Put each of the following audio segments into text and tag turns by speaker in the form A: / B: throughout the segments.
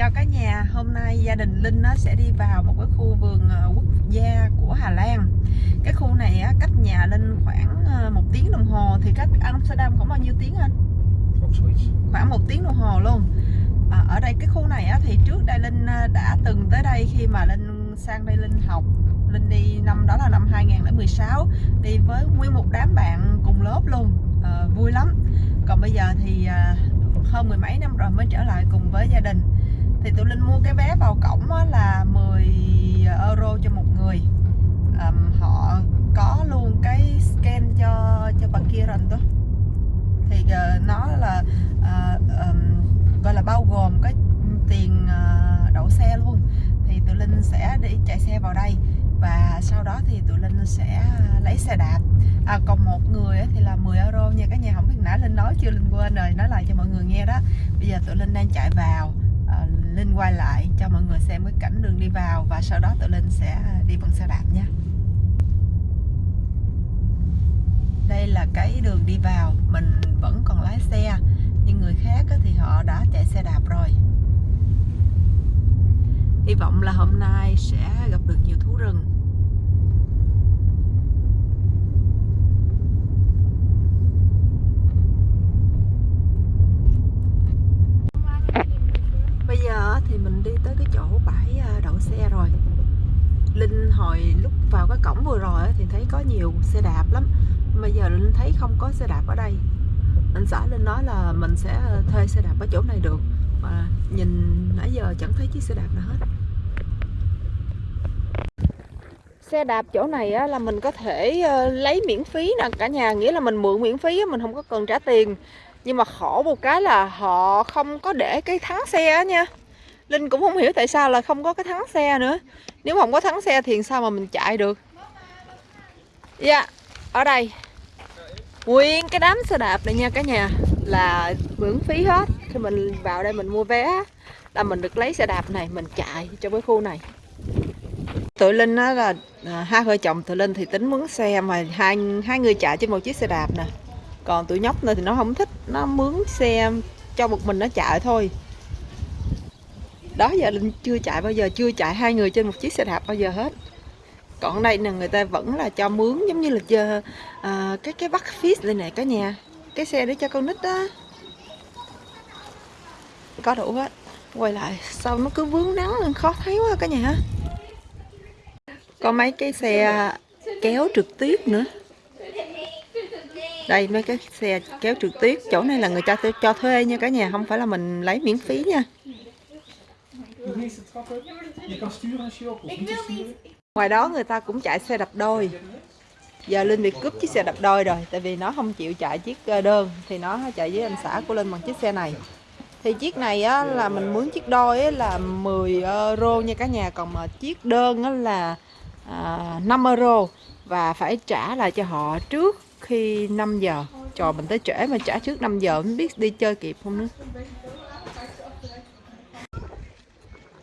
A: chào cả nhà. Hôm nay gia đình Linh nó sẽ đi vào một cái khu vườn ờ, quốc gia của Hà Lan. Cái khu này á, cách nhà Linh khoảng ờ, một tiếng đồng hồ. Thì cách Amsterdam khoảng bao nhiêu tiếng anh? Khoảng một tiếng đồng hồ luôn. À, ở đây cái khu này á, thì trước đây Linh đã từng tới đây khi mà Linh sang đây Linh học. Linh đi năm đó là năm 2016 đi với nguyên một đám bạn cùng lớp luôn. À, vui lắm. Còn bây giờ thì hơn mười mấy năm rồi mới trở lại cùng với gia đình thì tụi Linh mua cái vé vào cổng á là 10 euro cho một người. Um, họ có luôn cái scan cho cho bà kia rồi đó thì uh, nó là uh, um, gọi là bao gồm cái tiền uh, đậu xe luôn. Thì tụi Linh sẽ đi chạy xe vào đây và sau đó thì tụi Linh sẽ lấy xe đạp. À, còn một người thì là 10 euro nha. Cả nhà không biết nãy Linh nói chưa? Linh quên rồi. Nói lại cho mọi người nghe đó. Bây giờ tụi Linh đang chạy vào. Linh quay lại cho mọi người xem cái cảnh đường đi vào và sau đó tụi Linh sẽ đi bằng xe đạp nha. Đây là cái đường đi vào, mình vẫn còn lái xe, nhưng người khác thì họ đã chạy xe đạp rồi. Hy vọng là hôm nay sẽ gặp được nhiều thú rừng bây giờ thì mình đi tới cái chỗ bãi à, đậu xe rồi Linh hồi lúc vào cái cổng vừa rồi thì thấy có nhiều xe đạp lắm. Bây giờ Linh thấy không có xe đạp ở đây. Anh xã Linh nói là mình sẽ thuê xe đạp ở chỗ này được. Mà nhìn nãy giờ chẳng thấy chiếc xe đạp nào hết. Xe đạp chỗ này á, là mình có thể ờ, lấy miễn phí nè. Cả nhà nghĩa là mình mượn miễn phí mình không có cần trả tiền. Nhưng mà khổ một cái là họ không có để cái thắng xe á nha. Linh cũng không hiểu tại sao là không có cái thắng xe nữa. Nếu không có thắng xe thì sao mà mình chạy được? Dạ yeah, ở đây. Nguyên cái đám xe đạp này nha cả nhà. Là miễn phí hết. Khi mình vào đây mình mua vé. Là mình được lấy xe đạp này mình chạy cho cái khu này. Tụi linh á là à, hai vợ chồng tụi linh thì tính mướn xe mà hai hai người chạy trên một chiếc xe đạp nè. Còn tụi nhóc này thì nó không thích nó mướn xe cho một mình nó chạy thôi đó giờ linh chưa chạy bao giờ chưa chạy hai người trên một chiếc xe đạp bao giờ hết. Còn đây là người ta vẫn là cho mướn giống như là chờ à, cái cái bắt fish lên này cả nhà. Cái xe để cho con nít đó. Có đủ hết. Quay lại sao nó cứ vướng nắng nên khó thấy quá cả nhà. Có mấy cái xe kéo trực tiếp nữa. Đây mấy cái xe kéo trực tiếp chỗ này là người ta cho thuê nha cả nhà. Không phải là mình lấy miễn phí nha ngoài đó người ta cũng chạy xe đạp đôi. Giờ linh bị cướp chiếc xe đạp đôi rồi tại vì nó không chịu chạy chiếc đơn thì nó chạy với anh xã của linh bằng chiếc xe này. Thì chiếc này á, là mình mướn chiếc đôi á, là 10 euro nha cả nhà còn mà chiếc đơn á, là à, 5 euro và phải trả lại cho họ trước khi 5 giờ. Trò mình tới trễ mà trả trước 5 giờ không biết đi chơi kịp không nữa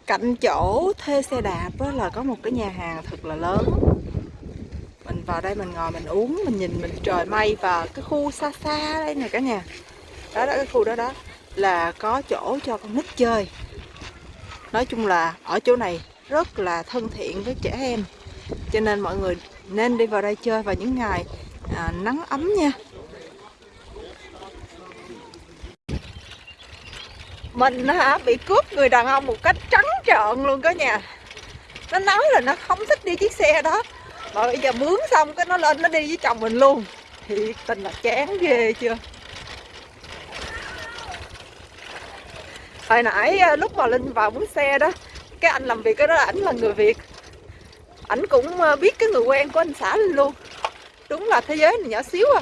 A: cạnh chỗ thuê xe đạp là có một cái nhà hàng thật là lớn. Mình vào đây mình ngồi mình uống mình nhìn mình trời mây và cái khu xa xa đây nè cả nhà. Đó đó cái khu đó đó là có chỗ cho con nít chơi. Nói chung là ở chỗ này rất là thân thiện với trẻ em. Cho nên mọi người nên đi vào đây chơi vào những ngày à, nắng ấm nha. Mình hả? Bị cướp người đàn ông một cách trắng trợn luôn cả nhà. Nó nói là nó không thích đi chiếc xe đó. Mà bây giờ mướn xong cái nó lên nó đi với chồng mình luôn. Thì tình là chán ghê chưa? Hồi nãy à, lúc mà linh vào mướn xe đó, cái anh làm việc cái đó là ảnh là người việt. Ảnh cũng à, biết cái người quen của anh xã linh luôn. Đúng là thế giới này nhỏ xíu à.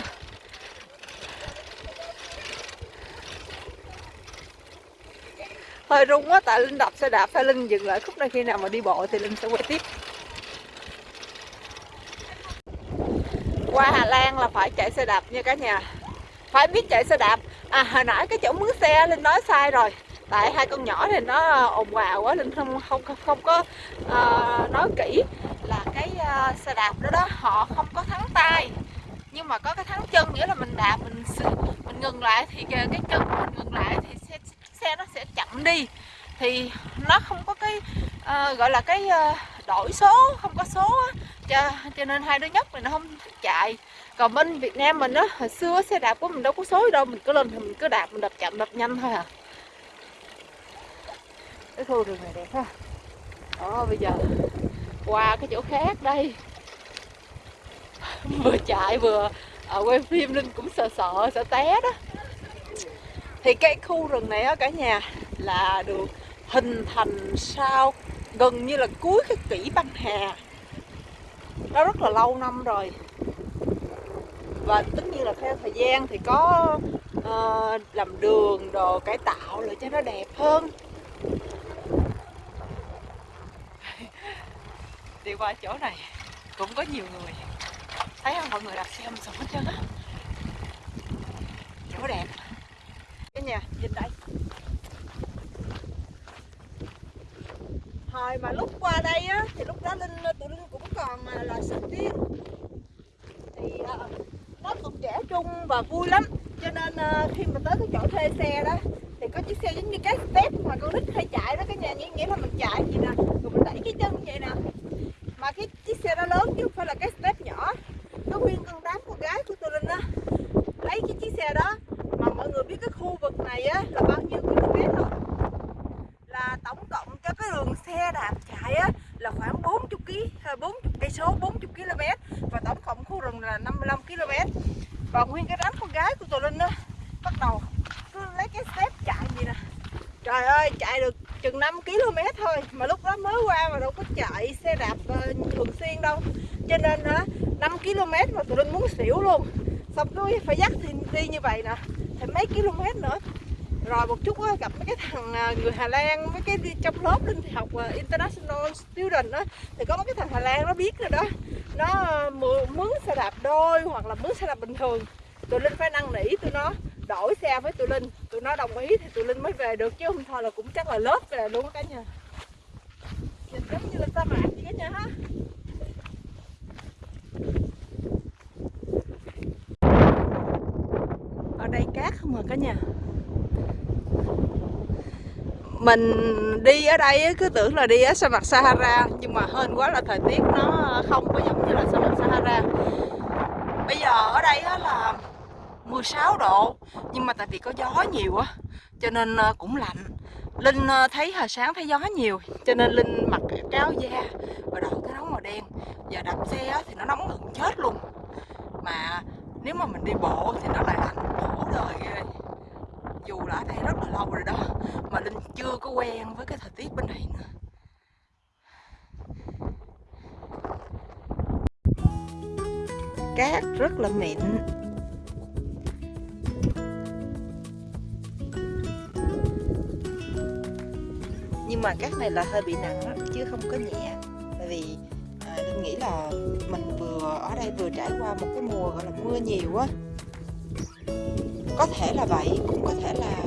A: Hơi rung quá tại linh đạp xe đạp phải linh dừng lại khúc này khi nào mà đi bộ thì linh sẽ quay tiếp. Qua Hà Lan là phải chạy xe đạp nha cả nhà. Phải biết chạy xe đạp. À hồi nãy cái chỗ mướn xe linh nói sai rồi. Tại hai con nhỏ thì nó ồn ào quá linh không không không, có uh, nói kỹ là cái uh, xe đạp đó đó họ không có thắng tay. Nhưng mà có cái thắng chân nghĩa là mình đạp mình mình ngừng lại thì cái chân mình ngừng lại thì xe, xe nó sẽ chậm đi. Thì nó không có cái uh, gọi là cái uh, đổi số không có số á. Cho, cho nên hai đứa nhóc này nó không thích chạy. Còn bên Việt Nam mình á hồi xưa xe đạp của mình đâu có số đâu mình cứ lên thì mình cứ đạp mình đạp chậm đạp nhanh thôi à. Cái khu rừng này đẹp ha. Đó bây giờ qua cái chỗ khác đây. Vừa chạy vừa ở quay phim linh cũng sợ sợ sợ té đó thì cái khu rừng này á cả nhà là được hình thành sau gần như là cuối cái kỷ băng hà. Nó rất là lâu năm rồi. Và tất nhiên là theo thời gian thì có uh, làm đường đồ cải tạo lại cho nó đẹp hơn. Đi qua chỗ này cũng có nhiều người. Thấy không? Mọi người đạp xe âm sụp hết trơn á. Chỗ đẹp nhà nhìn đây. Hồi mà lúc qua đây á thì lúc đó linh tụi linh cũng còn à, là sinh viên. Thì uh, nó còn trẻ trung và vui lắm. Cho nên uh, khi mà tới cái chỗ thuê xe đó thì có chiếc xe giống như cái step mà con nít hay chạy đó cái nhà nghĩa nghĩa là mình chạy gì nè rồi mình đẩy cái chân vậy nè. Mà cái chiếc xe đó lớn chứ không phải là cái step nhỏ. Có nguyên con đám con gái của tôi linh á. Lấy cái chiếc xe đó mà mọi người biết cái khu vực này á là bao nhiêu km không là tổng cộng cho cái đường xe đạp chạy á là khoảng 40 km 40 cây số 40 km. Và tổng cộng khu rừng là 55 km. Và nguyên cái đám con gái của tôi linh á bắt đầu cứ lấy cái step chạy gì nè. Trời ơi chạy được chừng 5 km thôi mà lúc đó mới qua mà đâu có chạy xe đạp uh, thường xuyên đâu. Cho nên uh, 5 km mà tụi Linh muốn xỉu luôn. Xong cứ phải dắt thì đi như vậy nè thì mấy km nữa. Rồi một chút á, gặp mấy cái thằng à, người Hà Lan mấy cái trong lớp Linh thì học à, international student đó thì có mấy cái thằng Hà Lan nó biết rồi đó. Nó à, mướn xe đạp đôi hoặc là mướn xe đạp bình thường. Tụi Linh phải năn nỉ tụi nó đổi xe với tụi Linh. Tụi nó đồng ý thì tụi Linh mới về được chứ không thôi là cũng chắc là lớp về luôn cả nhà. Nhìn giống như là sa mạc vậy cả nhà ha. Ở không à cả nhà? Mình đi ở đây cứ tưởng là đi ở sa mạc Sahara, nhưng mà hên quá là thời tiết nó không có giống như là sa mạc Sahara. Bây giờ ở đây là 16 độ, nhưng mà tại vì có gió nhiều á, cho nên ờ, cũng lạnh. Linh ờ, thấy hồi sáng thấy gió nhiều, cho nên Linh mặc cái áo da và đội cái áo màu đen. Giờ đạp xe thì nó nóng gần chết luôn. Mà nếu mà mình đi bộ thì nó lại lạnh rồi, dù là ở đây rất là lâu rồi đó mà Linh chưa có quen với cái thời tiết bên này nữa. Cát rất là mịn. Nhưng mà cát này là hơi bị nặng đó, chứ không có nhẹ. Tại vì à, linh nghĩ là mình vừa ở đây vừa trải qua một cái mùa gọi là mưa nhiều á có thể là vậy, cũng có thể là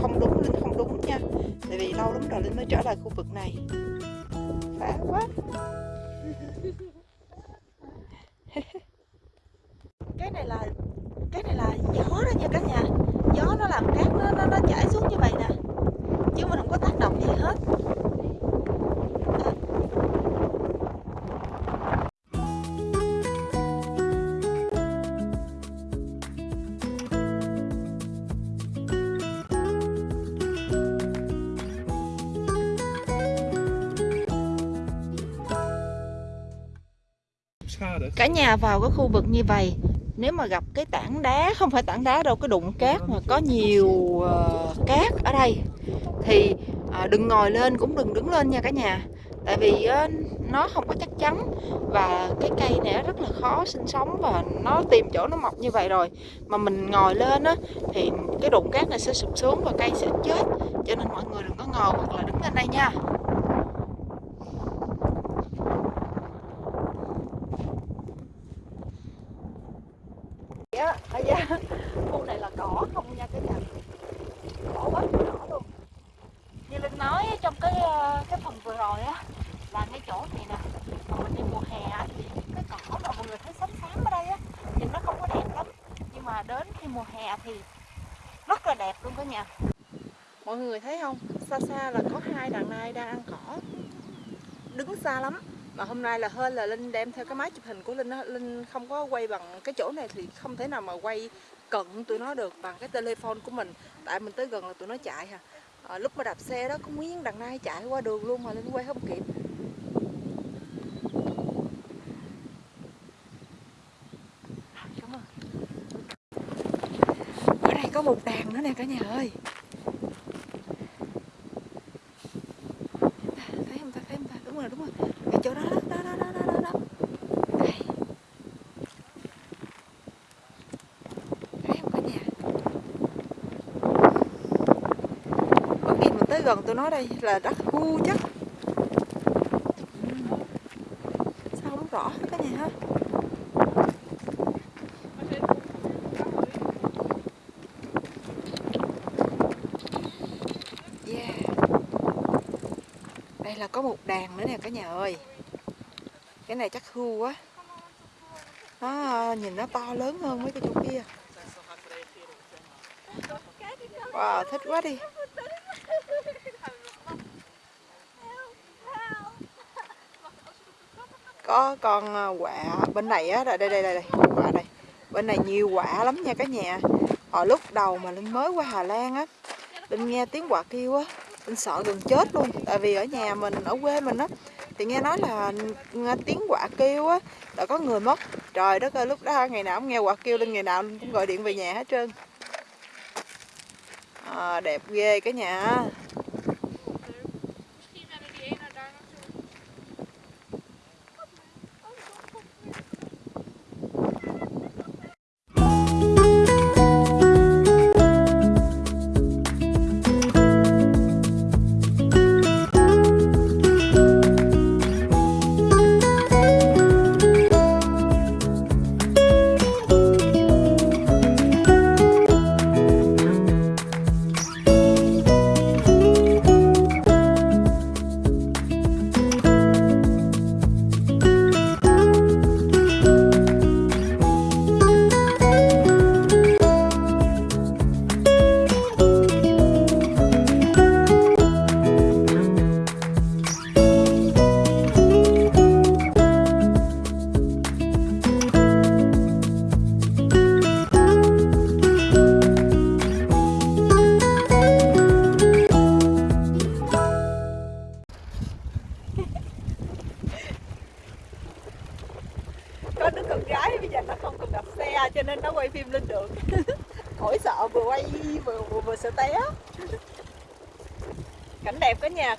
A: không đúng linh không đúng nha. Tại vì lâu lắm rồi linh mới trở lại khu vực này. Phá quá. cả nhà vào cái khu vực như vậy nếu mà gặp cái tảng đá không phải tảng đá đâu cái đụng cát mà có nhiều uh, cát ở đây thì uh, đừng ngồi lên cũng đừng đứng lên nha cả nhà. Tại vì uh, nó không có chắc chắn và cái cây này rất là khó sinh sống và nó tìm chỗ nó mọc như vậy rồi. Mà mình ngồi lên á thì cái đụng cát này sẽ sụp xuống và cây sẽ chết. Cho nên mọi người đừng có ngồi hoặc là đứng lên đây nha ở da khu này là cỏ không nha cái nhà cỏ quá cỏ luôn như linh nói trong cái ờ, cái phần vừa rồi á là ngay chỗ này nè mà mình đi mùa hè thì cái cỏ mà mọi người thấy xám xám ở đây á nhìn nó không có đẹp lắm nhưng mà đến khi mùa hè thì rất là đẹp luôn cả nhà mọi người thấy không xa xa là có hai đàn nai đang ăn cỏ. Đứng xa lắm. Mà hôm nay là hơn là linh đem theo cái máy chụp hình của linh đó. linh không có quay bằng cái chỗ này thì không thể nào mà quay cận tụi nó được bằng cái telephone của mình. Tại mình tới gần là tụi nó chạy hả à, ờ, lúc mà đạp xe đó có nguyên đàn nai chạy qua đường luôn mà linh quay không kịp. Cảm ơn. ở đây có một đàn nữa nè cả nhà ơi thấy không ta thấy không ta đúng rồi đúng rồi cái chỗ đó đó đó đó đó đó, đó. Đây. thấy không có nhà có khi mình tới gần tôi nói đây là đất khu chắc Ừ. sao không rõ hết cả nhà ha yeah đây là có một đàn nữa nè cả nhà ơi. Cái này chắc hưu quá. Nó nhìn nó to lớn hơn mấy cái chỗ kia. Wow, thích quá đi. Có con à, quả bên này á, đây đây đây đây quả đây. Bên này nhiều quả lắm nha cả nhà. Hồi lúc đầu mà linh mới qua Hà Lan á, linh nghe tiếng quả kêu á mình sợ gần chết luôn. Tại vì ở nhà mình ở quê mình á thì nghe nói là nghe tiếng quạ kêu á đã có người mất. Trời đất ơi lúc đó ngày nào cũng nghe quạ kêu lên ngày nào cũng gọi điện về nhà hết trơn. À, đẹp ghê cả nhà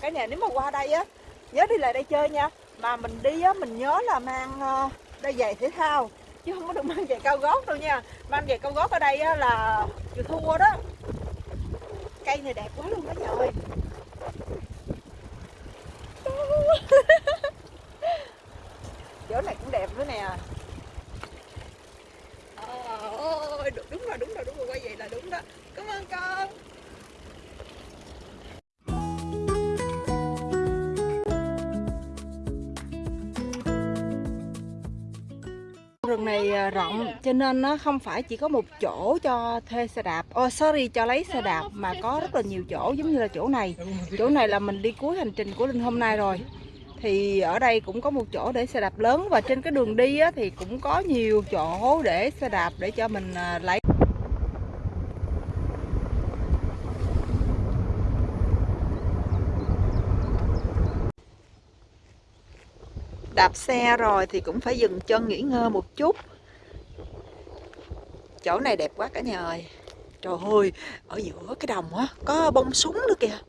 A: cái cả nhà nếu mà qua đây á nhớ đi lại đây chơi nha. Mà mình đi á mình nhớ là mang ờ, đây đôi giày thể thao chứ không có được mang giày cao gót đâu nha. Mang giày cao gót ở đây á là chịu thua đó. Cây này đẹp quá luôn đó nhà ơi. Chỗ này cũng đẹp nữa nè. Ờ, ôi đúng, đúng rồi đúng rồi đúng rồi quay vậy là đúng đó. Cảm ơn con. Rừng này à, rộng. Cho nên nó không phải chỉ có một chỗ cho thuê xe đạp. Oh sorry cho lấy xe đạp mà có rất là nhiều chỗ giống như là chỗ này. Chỗ này là mình đi cuối hành trình của linh hôm nay rồi. Thì ở đây cũng có một chỗ để xe đạp lớn và trên cái đường đi á, thì cũng có nhiều chỗ để xe đạp để cho mình à, lấy. Đạp xe rồi thì cũng phải dừng chân nghỉ ngơi một chút. Chỗ này đẹp quá cả nhà ơi. Trời ơi, ở giữa cái đồng á, có bông súng nữa kìa.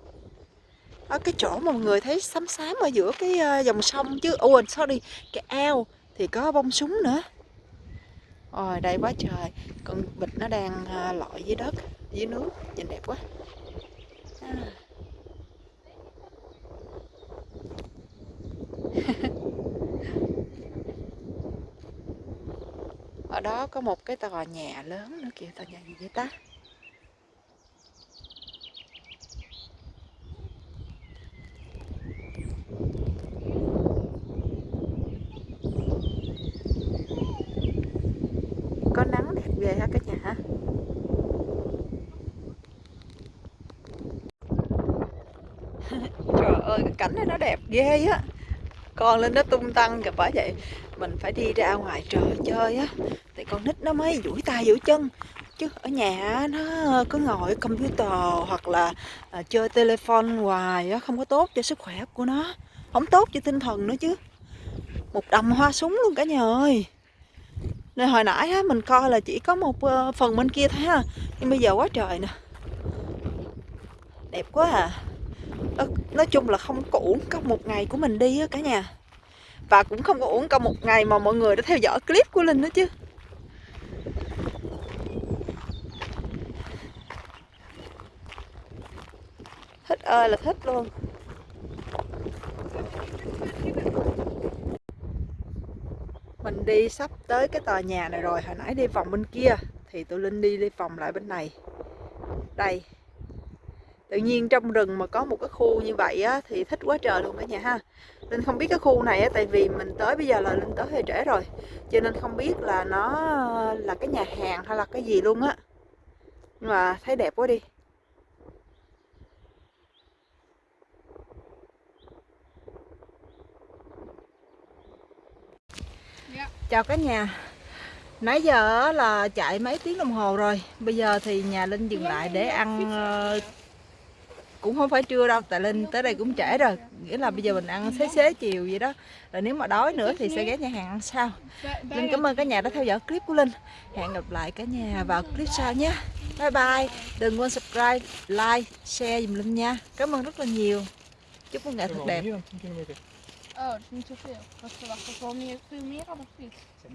A: Ở cái chỗ mà mọi người thấy xám xám ở giữa cái ờ, dòng sông chứ. Ồ sorry, cái ao thì có bông súng nữa. Ôi, đây quá trời. Con vịt nó đang ờ, lội dưới đất, dưới nước. Nhìn đẹp quá. À. ở đó có một cái tòa nhà lớn nữa kìa, tòa nhà gì vậy ta? Có nắng đẹp ghê ha cả nhà. Hả Trời ơi, cái cảnh này nó đẹp ghê á. Con lên nó tung tăng kìa bởi vậy Mình phải đi ra ngoài trời chơi á. Thì con nít nó mới duỗi tay duỗi chân Chứ ở nhà nó cứ ngồi computer hoặc là à, chơi telephone hoài á Không có tốt cho sức khỏe của nó Không tốt cho tinh thần nữa chứ. Một đầm hoa súng luôn cả nhà ơi. Nên hồi nãy á, mình coi là chỉ có một ờ, phần bên kia thôi ha Nhưng bây giờ quá trời nè. Đẹp quá à. Nói, chung là không có uổng công một ngày của mình đi á cả nhà. Và cũng không có uổng công một ngày mà mọi người đã theo dõi clip của Linh nữa chứ. Thích ơi là thích luôn. Mình đi sắp tới cái tòa nhà này rồi Hồi nãy đi vòng bên kia Thì tụi Linh đi đi vòng lại bên này. Đây tự nhiên trong rừng mà có một cái khu như vậy á thì thích quá trời luôn cả nhà ha. Linh không biết cái khu này á tại vì mình tới bây giờ là linh tới hơi trễ rồi. Cho nên không biết là nó là cái nhà hàng hay là cái gì luôn á. Nhưng mà thấy đẹp quá đi.
B: Dạ.
A: chào cả nhà. Nãy giờ là chạy mấy tiếng đồng hồ rồi. Bây giờ thì nhà linh dừng lại để ăn ờ, cũng không phải trưa đâu, tại linh tới đây cũng trễ rồi. Nghĩa là bây giờ mình ăn xế xế chiều vậy đó. Rồi nếu mà đói nữa thì sẽ ghé nhà hàng ăn sau. Linh cảm ơn cả nhà đã theo dõi clip của linh. Hẹn gặp lại cả nhà vào clip sau nhé. Bye bye. Đừng quên subscribe, like, share dùm linh nha. Cảm ơn rất là nhiều. Chúc một ngày thật đẹp.